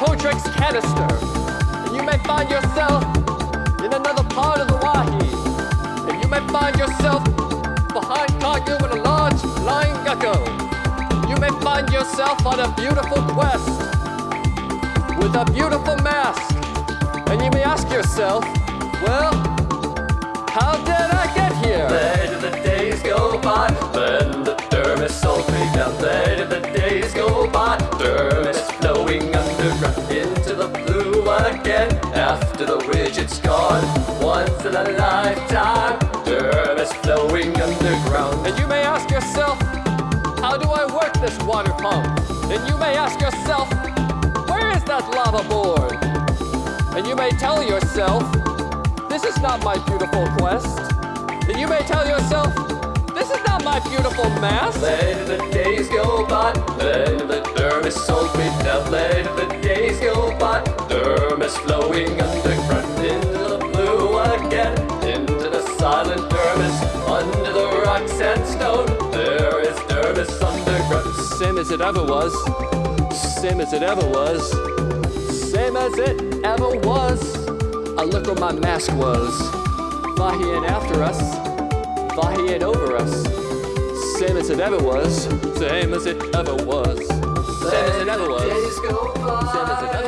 canister. And you may find yourself in another part of the Wahi. And you may find yourself behind Kagyu with a large flying gecko. You may find yourself on a beautiful quest with a beautiful mask. And you may ask yourself, well, how did I underground into the blue again. After the rigid's gone, once in a lifetime, dermis flowing underground. And you may ask yourself, how do I work this water pump? And you may ask yourself, where is that lava board? And you may tell yourself, this is not my beautiful quest. And you may tell yourself, this is not my beautiful mask. Dermis flowing underground into the blue again, into the silent dermis, under the rocks and stone. There is dermis underground. Same as it ever was. Same as it ever was. Same as it ever was. I look where my mask was. Vahi ain't after us. Vahi ain't over us. Same as it ever was. Same as it ever was. Same as it ever was. Days go by.